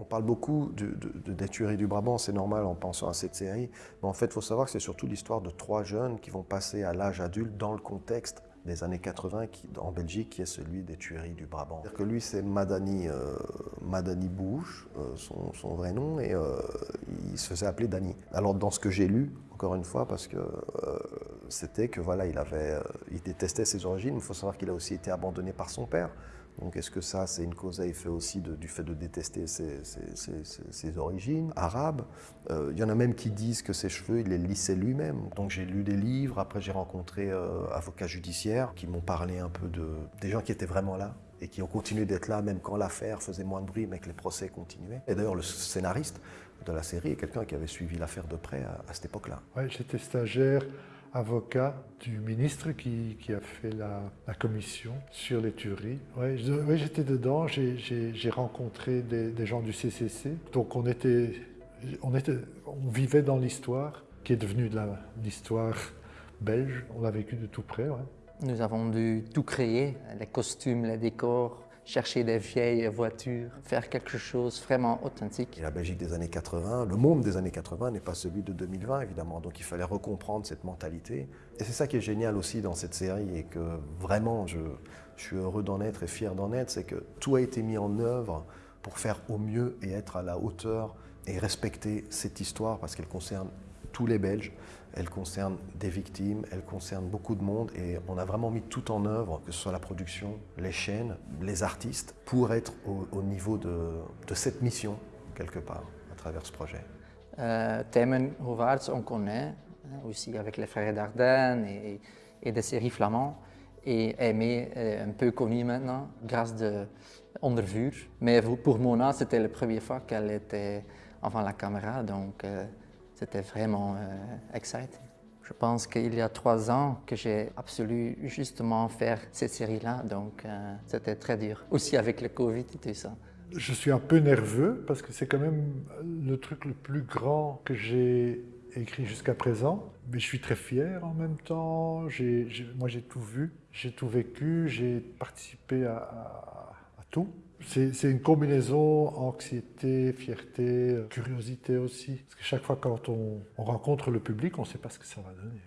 On parle beaucoup de, des tueries du Brabant, c'est normal en pensant à cette série, mais en fait, il faut savoir que c'est surtout l'histoire de trois jeunes qui vont passer à l'âge adulte dans le contexte des années 80 qui, en Belgique, qui est celui des tueries du Brabant. C'est-à-dire que lui, c'est Madani, euh, Madani Bouche, euh, son, vrai nom, et euh, il se faisait appeler Dani. Alors, dans ce que j'ai lu, encore une fois, parce que c'était que voilà, il, avait, il détestait ses origines, il faut savoir qu'il a aussi été abandonné par son père. Donc est-ce que ça, c'est une cause à effet aussi du fait de détester ses, origines arabes? Euh, Il y en a même qui disent que ses cheveux, il les lissait lui-même. Donc j'ai lu des livres, après j'ai rencontré euh, avocats judiciaires qui m'ont parlé un peu de des gens qui étaient vraiment là et qui ont continué d'être là même quand l'affaire faisait moins de bruit mais que les procès continuaient. Et d'ailleurs le scénariste de la série est quelqu'un qui avait suivi l'affaire de près à, cette époque-là. Ouais, j'étais stagiaire avocat du ministre qui, a fait la, commission sur les tueries. Oui, j'étais dedans, j'ai rencontré des, gens du CCC. Donc on, était, on, était, on vivait dans l'histoire qui est devenue l'histoire belge. On l'a vécu de tout près. Nous avons dû tout créer, les costumes, les décors, chercher des vieilles voitures, faire quelque chose vraiment authentique. La Belgique des années 80, le monde des années 80 n'est pas celui de 2020 évidemment, donc il fallait recomprendre cette mentalité. Et c'est ça qui est génial aussi dans cette série et que vraiment je, je suis heureux d'en être et fier d'en être, c'est que tout a été mis en œuvre pour faire au mieux et être à la hauteur et respecter cette histoire parce qu'elle concerne tous les Belges. Elle concerne des victimes, elle concerne beaucoup de monde et on a vraiment mis tout en œuvre, que ce soit la production, les chaînes, les artistes, pour être au, niveau de, cette mission, quelque part, à travers ce projet. Euh, Themen on connaît, hein, aussi avec les frères Dardenne et, des séries flamands. Et Aimé est un peu connu maintenant, grâce de Ondervuur. Mais pour Mona, c'était la première fois qu'elle était avant la caméra, donc euh, c'était vraiment euh, exciting. Je pense qu'il y a trois ans que j'ai absolu justement faire cette série-là, donc euh, c'était très dur. Aussi avec le Covid et tout ça. Je suis un peu nerveux parce que c'est quand même le truc le plus grand que j'ai écrit jusqu'à présent. Mais je suis très fier en même temps. moi, j'ai tout vu, j'ai tout vécu, j'ai participé à tout. C'est une combinaison anxiété, fierté, curiosité aussi. Parce que chaque fois quand on, on rencontre le public, on ne sait pas ce que ça va donner.